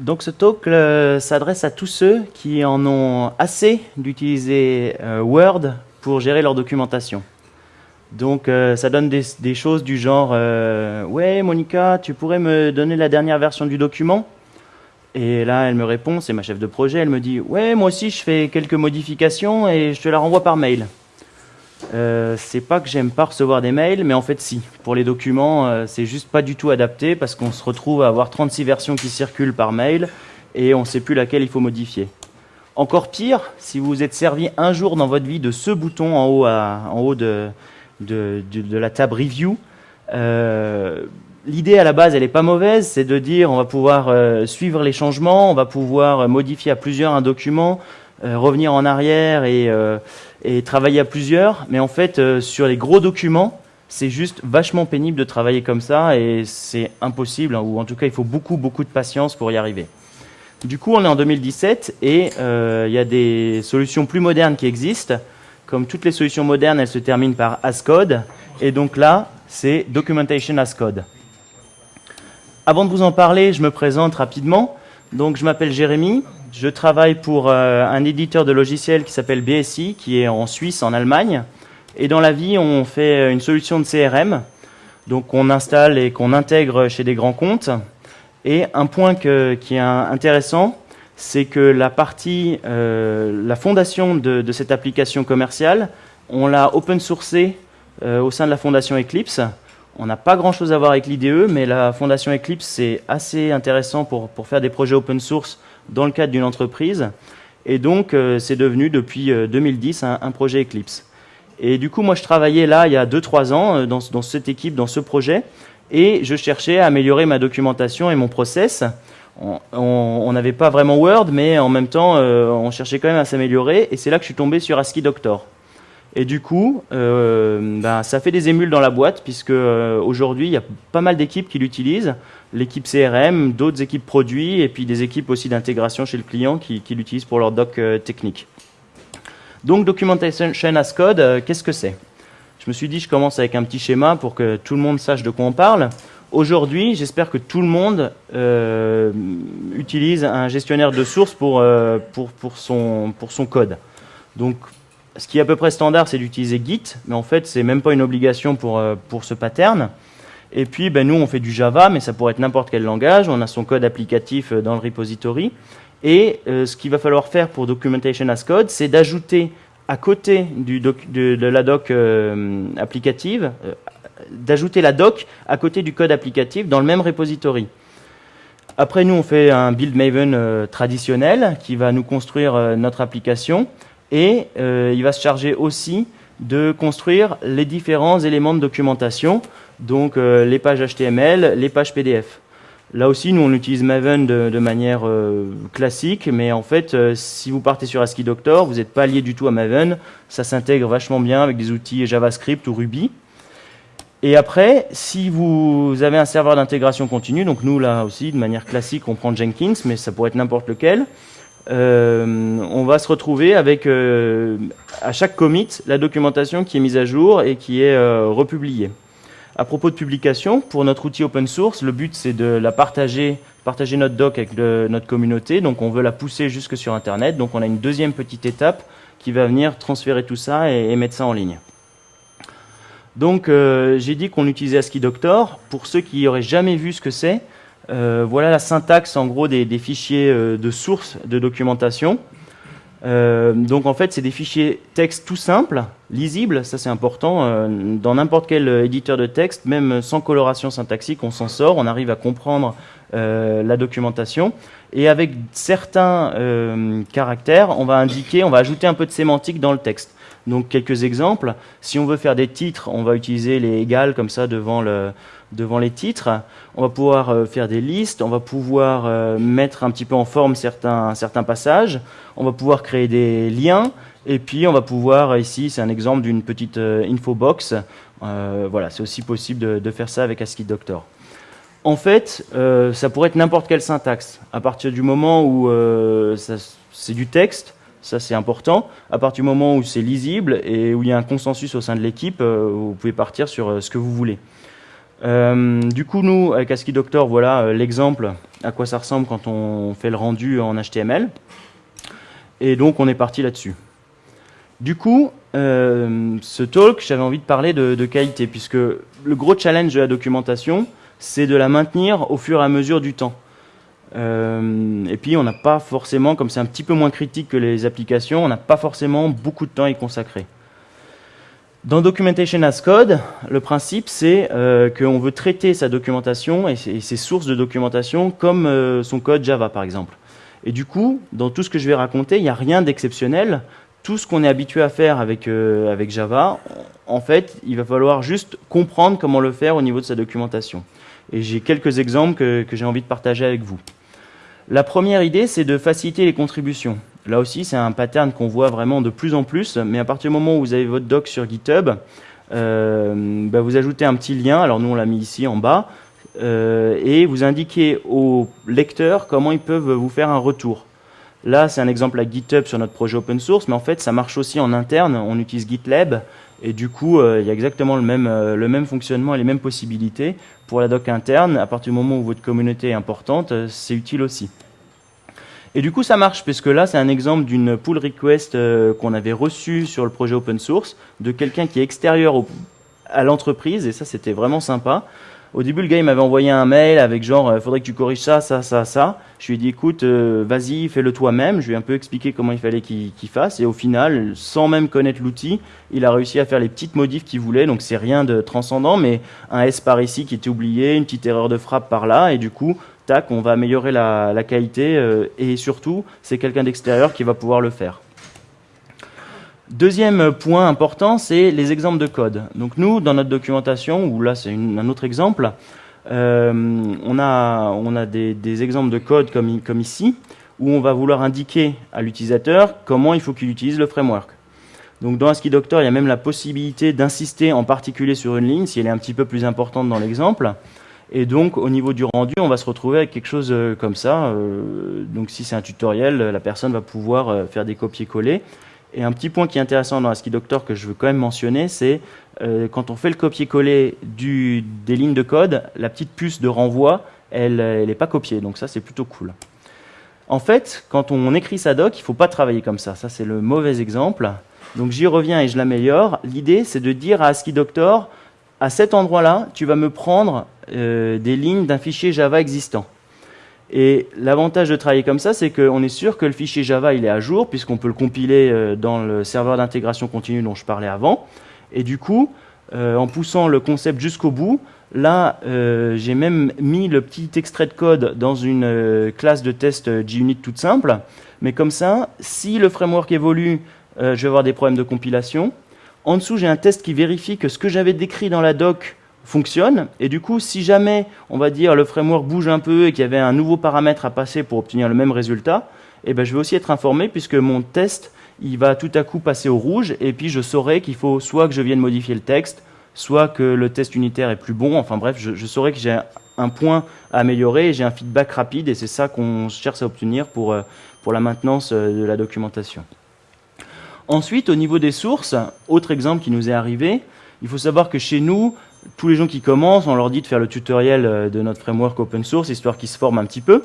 Donc ce talk euh, s'adresse à tous ceux qui en ont assez d'utiliser euh, Word pour gérer leur documentation. Donc euh, ça donne des, choses du genre Ouais Monica, tu pourrais me donner la dernière version du document ?» Et là elle me répond, c'est ma chef de projet, elle me dit « Ouais, moi aussi je fais quelques modifications et je te la renvoie par mail. » Euh, c'est pas que j'aime pas recevoir des mails, mais en fait si. Pour les documents, euh, c'est juste pas du tout adapté parce qu'on se retrouve à avoir 36 versions qui circulent par mail et on sait plus laquelle il faut modifier. Encore pire, si vous vous êtes servi un jour dans votre vie de ce bouton en haut, en haut de, la table Review, euh, l'idée à la base, elle n'est pas mauvaise, c'est de dire on va pouvoir suivre les changements, on va pouvoir modifier à plusieurs un document, revenir en arrière et et travailler à plusieurs, mais en fait, euh, sur les gros documents, c'est juste vachement pénible de travailler comme ça et c'est impossible, hein, ou en tout cas, il faut beaucoup, beaucoup de patience pour y arriver. Du coup, on est en 2017 et euh, il y a des solutions plus modernes qui existent. Comme toutes les solutions modernes, elles se terminent par Ascode. Et donc là, c'est Documentation Ascode. Avant de vous en parler, je me présente rapidement. Donc, je m'appelle Jérémy, je travaille pour euh, un éditeur de logiciels qui s'appelle BSI, qui est en Suisse, en Allemagne. Et dans la vie, on fait une solution de CRM, donc on installe et qu'on intègre chez des grands comptes. Et un point qui est intéressant, c'est que la partie, euh, la fondation de, cette application commerciale, on l'a open sourcée euh, au sein de la fondation Eclipse. On n'a pas grand-chose à voir avec l'IDE, mais la fondation Eclipse, c'est assez intéressant pour faire des projets open source dans le cadre d'une entreprise. Et donc, euh, c'est devenu depuis 2010 euh, un, projet Eclipse. Et du coup, moi, je travaillais là il y a 2-3 ans euh, dans, dans, cette équipe, dans ce projet, et je cherchais à améliorer ma documentation et mon process. On n'avait pas vraiment Word, mais en même temps, on cherchait quand même à s'améliorer, et c'est là que je suis tombé sur ASCII Doctor. Et du coup, euh, ben, ça fait des émules dans la boîte, puisque euh, aujourd'hui, il y a pas mal d'équipes qui l'utilisent. L'équipe CRM, d'autres équipes produits, et puis des équipes aussi d'intégration chez le client qui, l'utilisent pour leur doc euh, technique. Donc, Documentation as Code, qu'est-ce que c'est? Je me suis dit, je commence avec un petit schéma pour que tout le monde sache de quoi on parle. Aujourd'hui, j'espère que tout le monde utilise un gestionnaire de sources pour, pour, pour, son, pour son code. Donc, ce qui est à peu près standard, c'est d'utiliser Git, mais en fait, c'est même pas une obligation pour, euh, pour ce pattern. Et puis, ben, nous, on fait du Java, mais ça pourrait être n'importe quel langage. On a son code applicatif euh, dans le repository. Et euh, ce qu'il va falloir faire pour Documentation as Code, c'est d'ajouter à côté du de, la doc applicative, d'ajouter la doc à côté du code applicatif dans le même repository. Après, nous, on fait un build Maven traditionnel qui va nous construire notre application et euh, il va se charger aussi de construire les différents éléments de documentation, donc euh, les pages HTML, les pages PDF. Là aussi, nous, on utilise Maven de, manière euh, classique, mais en fait, si vous partez sur ASCII Doctor, vous n'êtes pas lié du tout à Maven. Ça s'intègre vachement bien avec des outils JavaScript ou Ruby. Et après, si vous avez un serveur d'intégration continue, donc nous, là aussi, de manière classique, on prend Jenkins, mais ça pourrait être n'importe lequel, on va se retrouver avec euh, à chaque commit la documentation qui est mise à jour et qui est euh, republiée. À propos de publication, pour notre outil open source, le but c'est de la partager, partager notre doc avec notre communauté. Donc on veut la pousser jusque sur Internet. Donc on a une deuxième petite étape qui va venir transférer tout ça et, mettre ça en ligne. Donc j'ai dit qu'on utilisait ASCII Doctor. Pour ceux qui n'auraient jamais vu ce que c'est, euh, voilà la syntaxe en gros des, fichiers euh, de source de documentation. Euh, donc en fait c'est des fichiers texte tout simples, lisibles, ça c'est important. dans n'importe quel éditeur de texte, même sans coloration syntaxique, on s'en sort, on arrive à comprendre la documentation. Et avec certains caractères, on va indiquer, on va ajouter un peu de sémantique dans le texte. Donc quelques exemples. Si on veut faire des titres, on va utiliser les égales comme ça devant, le, devant les titres. On va pouvoir euh, faire des listes, on va pouvoir euh, mettre un petit peu en forme certains, passages, on va pouvoir créer des liens, et puis on va pouvoir, ici c'est un exemple d'une petite euh, infobox, voilà, c'est aussi possible de, faire ça avec ASCII Doctor. En fait, ça pourrait être n'importe quelle syntaxe. À partir du moment où c'est du texte, ça c'est important. À partir du moment où c'est lisible et où il y a un consensus au sein de l'équipe, euh, vous pouvez partir sur euh, ce que vous voulez. Euh, du coup, nous, avec ASCII Doctor, voilà l'exemple à quoi ça ressemble quand on fait le rendu en HTML. Et donc on est parti là-dessus. Du coup, euh, ce talk, j'avais envie de parler de, qualité, puisque le gros challenge de la documentation, c'est de la maintenir au fur et à mesure du temps. Euh, et puis on n'a pas forcément, comme c'est un petit peu moins critique que les applications, on n'a pas forcément beaucoup de temps à y consacrer. Dans Documentation as Code, le principe c'est euh, qu'on veut traiter sa documentation et ses, sources de documentation comme euh, son code Java par exemple. Et du coup, dans tout ce que je vais raconter, il n'y a rien d'exceptionnel. Tout ce qu'on est habitué à faire avec, euh, avec Java, en fait, il va falloir juste comprendre comment le faire au niveau de sa documentation. Et j'ai quelques exemples que j'ai envie de partager avec vous. La première idée, c'est de faciliter les contributions. Là aussi, c'est un pattern qu'on voit vraiment de plus en plus, mais à partir du moment où vous avez votre doc sur GitHub, euh, bah, vous ajoutez un petit lien, alors nous on l'a mis ici en bas, euh, et vous indiquez aux lecteurs comment ils peuvent vous faire un retour. Là, c'est un exemple avec GitHub sur notre projet open source, mais en fait, ça marche aussi en interne. On utilise GitLab, et du coup, euh, il y a exactement le même, le même fonctionnement et les mêmes possibilités. Pour la doc interne, à partir du moment où votre communauté est importante, c'est utile aussi. Et du coup, ça marche, puisque là, c'est un exemple d'une pull request euh, qu'on avait reçue sur le projet open source de quelqu'un qui est extérieur à l'entreprise, et ça, c'était vraiment sympa. Au début, le gars, il m'avait envoyé un mail avec genre, euh, faudrait que tu corriges ça, ça, ça, ça. Je lui ai dit, écoute, euh, vas-y, fais-le toi-même. Je lui ai un peu expliqué comment il fallait qu'il fasse. Et au final, sans même connaître l'outil, il a réussi à faire les petites modifs qu'il voulait. Donc, c'est rien de transcendant, mais un S par ici qui était oublié, une petite erreur de frappe par là. Et du coup, tac, on va améliorer la, qualité euh, et surtout, c'est quelqu'un d'extérieur qui va pouvoir le faire. Deuxième point important, c'est les exemples de code. Donc nous, dans notre documentation, ou là c'est un autre exemple, euh, on a, on a des, exemples de code comme, comme ici, où on va vouloir indiquer à l'utilisateur comment il faut qu'il utilise le framework. Donc dans ASCII Doctor, il y a même la possibilité d'insister en particulier sur une ligne, si elle est un petit peu plus importante dans l'exemple. Et donc, au niveau du rendu, on va se retrouver avec quelque chose euh, comme ça. Euh, donc, si c'est un tutoriel, la personne va pouvoir faire des copier-coller. Et un petit point qui est intéressant dans ASCII Doctor que je veux quand même mentionner, c'est quand on fait le copier-coller des lignes de code, la petite puce de renvoi, elle n'est pas copiée. Donc ça, c'est plutôt cool. En fait, quand on écrit sa doc, il ne faut pas travailler comme ça. Ça, c'est le mauvais exemple. Donc j'y reviens et je l'améliore. L'idée, c'est de dire à ASCII Doctor, à cet endroit-là, tu vas me prendre euh, des lignes d'un fichier Java existant. Et l'avantage de travailler comme ça, c'est qu'on est sûr que le fichier Java il est à jour, puisqu'on peut le compiler euh, dans le serveur d'intégration continue dont je parlais avant. Et du coup, euh, en poussant le concept jusqu'au bout, là, j'ai même mis le petit extrait de code dans une classe de test JUnit toute simple. Mais comme ça, si le framework évolue, je vais avoir des problèmes de compilation. En dessous, j'ai un test qui vérifie que ce que j'avais décrit dans la doc fonctionne. Et du coup, si jamais, on va dire, le framework bouge un peu et qu'il y avait un nouveau paramètre à passer pour obtenir le même résultat, eh ben, je vais aussi être informé puisque mon test, il va tout à coup passer au rouge et puis je saurai qu'il faut soit que je vienne modifier le texte, soit que le test unitaire est plus bon. Enfin bref, je, saurai que j'ai un point à améliorer et j'ai un feedback rapide et c'est ça qu'on cherche à obtenir pour, euh, pour la maintenance euh, de la documentation. Ensuite, au niveau des sources, autre exemple qui nous est arrivé, il faut savoir que chez nous, tous les gens qui commencent, on leur dit de faire le tutoriel euh, de notre framework open source, histoire qu'ils se forment un petit peu.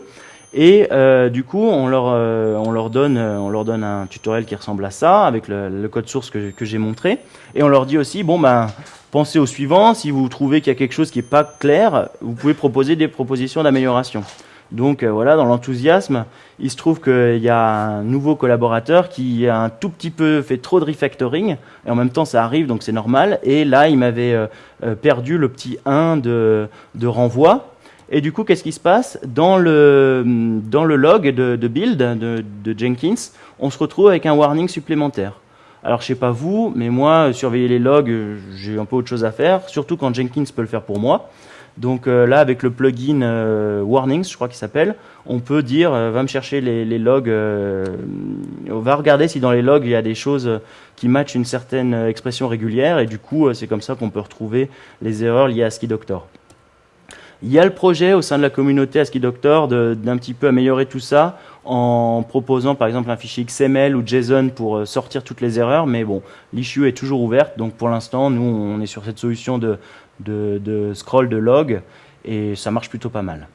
Et euh, du coup, on leur, euh, on, leur donne, on leur donne un tutoriel qui ressemble à ça, avec le, code source que, que j'ai montré. Et on leur dit aussi, bon ben, pensez au suivant, si vous trouvez qu'il y a quelque chose qui n'est pas clair, vous pouvez proposer des propositions d'amélioration. Donc euh, voilà, dans l'enthousiasme, il se trouve qu'il y a un nouveau collaborateur qui a un tout petit peu fait trop de refactoring, et en même temps ça arrive, donc c'est normal, et là il m'avait euh, euh, perdu le petit 1 de, renvoi, et du coup qu'est-ce qui se passe? Dans le, dans le log de, build de, de, Jenkins, on se retrouve avec un warning supplémentaire. Alors je sais pas vous, mais moi, surveiller les logs, j'ai un peu autre chose à faire, surtout quand Jenkins peut le faire pour moi. Donc euh, là, avec le plugin euh, Warnings, je crois qu'il s'appelle, on peut dire, euh, va me chercher les, logs, on va regarder si dans les logs il y a des choses qui matchent une certaine expression régulière, et du coup, c'est comme ça qu'on peut retrouver les erreurs liées à ASCII Doctor. Il y a le projet au sein de la communauté ASCII Doctor d'un petit peu améliorer tout ça en proposant par exemple un fichier XML ou JSON pour sortir toutes les erreurs, mais bon, l'issue est toujours ouverte, donc pour l'instant, nous, on est sur cette solution de, de, scroll de log et ça marche plutôt pas mal.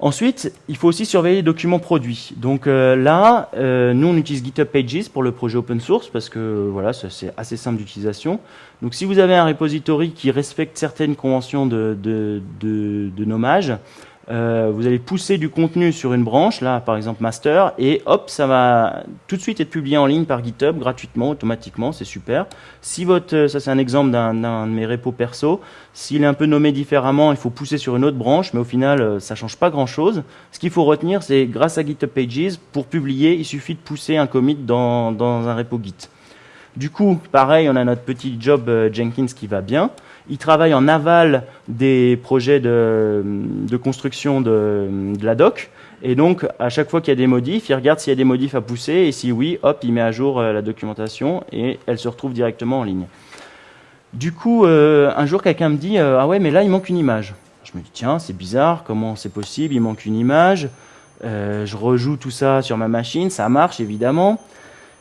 Ensuite, il faut aussi surveiller les documents produits. Donc euh, là, euh, nous on utilise GitHub Pages pour le projet open source parce que voilà, c'est assez simple d'utilisation. Donc si vous avez un repository qui respecte certaines conventions de, nommage, euh, vous allez pousser du contenu sur une branche, là par exemple master, et hop, ça va tout de suite être publié en ligne par GitHub gratuitement, automatiquement, c'est super. Si votre, euh, ça c'est un exemple d'un de mes repos perso, s'il est un peu nommé différemment, il faut pousser sur une autre branche, mais au final euh, ça change pas grand chose. Ce qu'il faut retenir, c'est grâce à GitHub Pages, pour publier, il suffit de pousser un commit dans, dans un repo Git. Du coup, pareil, on a notre petit job Jenkins qui va bien. Il travaille en aval des projets de, construction de, la doc. Et donc, à chaque fois qu'il y a des modifs, il regarde s'il y a des modifs à pousser. Et si oui, hop, il met à jour euh, la documentation et elle se retrouve directement en ligne. Du coup, euh, un jour, quelqu'un me dit euh, Ah ouais, mais là, il manque une image. Je me dis Tiens, c'est bizarre, comment c'est possible? Il manque une image. je rejoue tout ça sur ma machine, ça marche évidemment.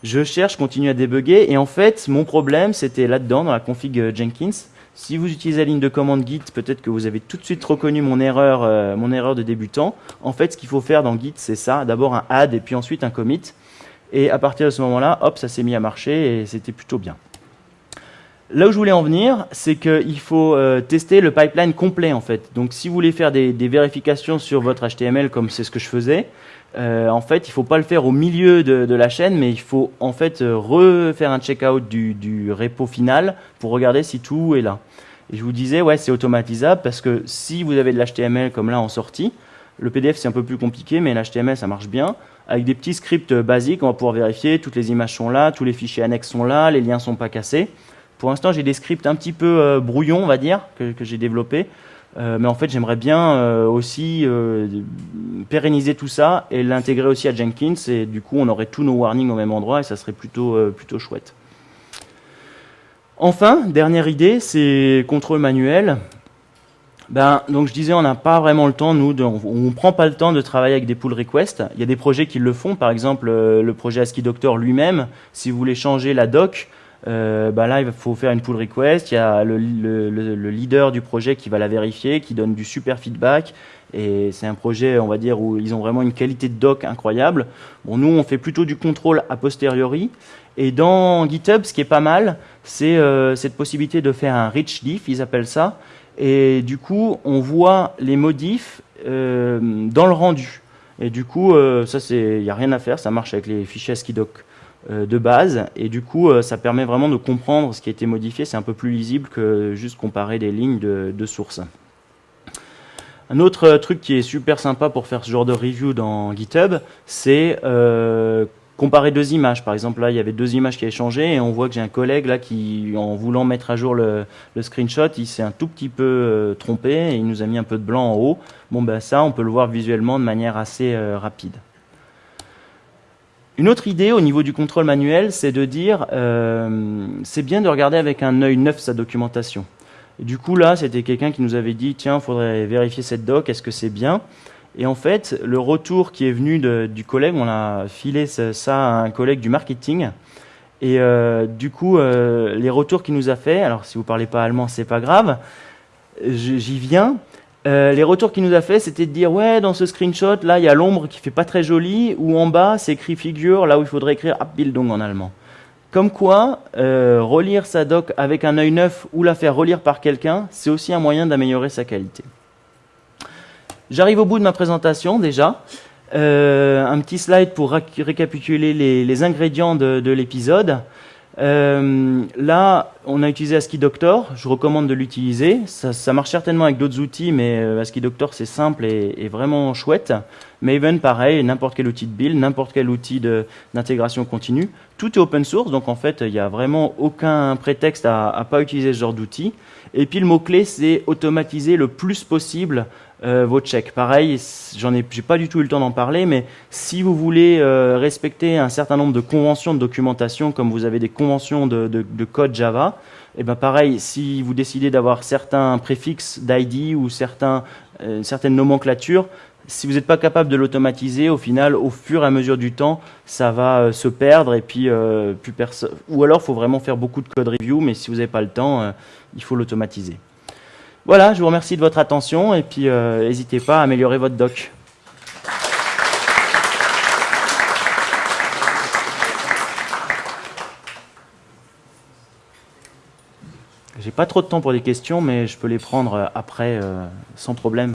Je cherche, continue à débugger. Et en fait, mon problème, c'était là-dedans, dans la config Jenkins. Si vous utilisez la ligne de commande Git, peut-être que vous avez tout de suite reconnu mon erreur, euh, mon erreur de débutant. En fait, ce qu'il faut faire dans Git, c'est ça. D'abord un add et puis ensuite un commit. Et à partir de ce moment-là, hop, ça s'est mis à marcher et c'était plutôt bien. Là où je voulais en venir, c'est qu'il faut euh, tester le pipeline complet en fait. Donc si vous voulez faire des, vérifications sur votre HTML comme c'est ce que je faisais, euh, en fait il faut pas le faire au milieu de, la chaîne, mais il faut en fait refaire un checkout du, du repo final pour regarder si tout est là. Et je vous disais, ouais, c'est automatisable parce que si vous avez de l'HTML comme là en sortie, le PDF c'est un peu plus compliqué, mais l'HTML ça marche bien. Avec des petits scripts basiques, on va pouvoir vérifier, toutes les images sont là, tous les fichiers annexes sont là, les liens sont pas cassés. Pour l'instant, j'ai des scripts un petit peu euh, brouillons, on va dire, que, j'ai développés. Euh, mais en fait, j'aimerais bien euh, aussi pérenniser tout ça et l'intégrer aussi à Jenkins. Et du coup, on aurait tous nos warnings au même endroit et ça serait plutôt, plutôt chouette. Enfin, dernière idée, c'est contrôle manuel. Ben, donc je disais, on n'a pas vraiment le temps, nous, on ne prend pas le temps de travailler avec des pull requests. Il y a des projets qui le font, par exemple le projet ASCII Doctor lui-même. Si vous voulez changer la doc, euh, bah là, il faut faire une pull request. Il y a le, leader du projet qui va la vérifier, qui donne du super feedback. Et c'est un projet, on va dire, où ils ont vraiment une qualité de doc incroyable. Bon, nous, on fait plutôt du contrôle a posteriori. Et dans GitHub, ce qui est pas mal, c'est euh, cette possibilité de faire un rich diff, ils appellent ça. Et du coup, on voit les modifs euh, dans le rendu. Et du coup, ça, il n'y a rien à faire, ça marche avec les fichiers ASCII-Doc euh, de base et du coup euh, ça permet vraiment de comprendre ce qui a été modifié, c'est un peu plus lisible que juste comparer des lignes de, de source. Un autre euh, truc qui est super sympa pour faire ce genre de review dans GitHub, c'est comparer deux images. Par exemple, là, il y avait deux images qui avaient changé et on voit que j'ai un collègue là qui, en voulant mettre à jour le, screenshot, il s'est un tout petit peu trompé et il nous a mis un peu de blanc en haut. Bon, ben ça, on peut le voir visuellement de manière assez rapide. Une autre idée au niveau du contrôle manuel, c'est de dire, euh, c'est bien de regarder avec un œil neuf sa documentation. du coup, là, c'était quelqu'un qui nous avait dit, tiens, il faudrait vérifier cette doc, est-ce que c'est bien? Et en fait, le retour qui est venu du collègue, on a filé ça à un collègue du marketing. Et euh, du coup, euh, les retours qu'il nous a fait, alors si vous parlez pas allemand, c'est pas grave, j'y viens. Euh, les retours qu'il nous a fait, c'était de dire ouais, dans ce screenshot, là, il y a l'ombre qui fait pas très joli, ou en bas, c'est écrit figure, là où il faudrait écrire Abbildung en allemand. Comme quoi, euh, relire sa doc avec un œil neuf ou la faire relire par quelqu'un, c'est aussi un moyen d'améliorer sa qualité. J'arrive au bout de ma présentation déjà. Euh, un petit slide pour récapituler les, ingrédients de l'épisode. Euh, là, on a utilisé ASCII Doctor. Je recommande de l'utiliser. Ça, marche certainement avec d'autres outils, mais euh, ASCII Doctor, c'est simple et, vraiment chouette. Maven, pareil, n'importe quel outil de build, n'importe quel outil d'intégration continue. Tout est open source, donc en fait, il n'y a vraiment aucun prétexte à ne pas utiliser ce genre d'outil. Et puis, le mot-clé, c'est automatiser le plus possible euh, vos checks. Pareil, j'en ai, j'ai pas du tout eu le temps d'en parler, mais si vous voulez euh, respecter un certain nombre de conventions de documentation, comme vous avez des conventions de, de, code Java, et eh ben pareil, si vous décidez d'avoir certains préfixes d'ID ou certains, euh, certaines nomenclatures, si vous n'êtes pas capable de l'automatiser, au final, au fur et à mesure du temps, ça va se perdre et puis plus personne. Ou alors, il faut vraiment faire beaucoup de code review, mais si vous n'avez pas le temps, il faut l'automatiser. Voilà, je vous remercie de votre attention et puis euh, n'hésitez pas à améliorer votre doc. J'ai pas trop de temps pour des questions, mais je peux les prendre euh, après euh, sans problème.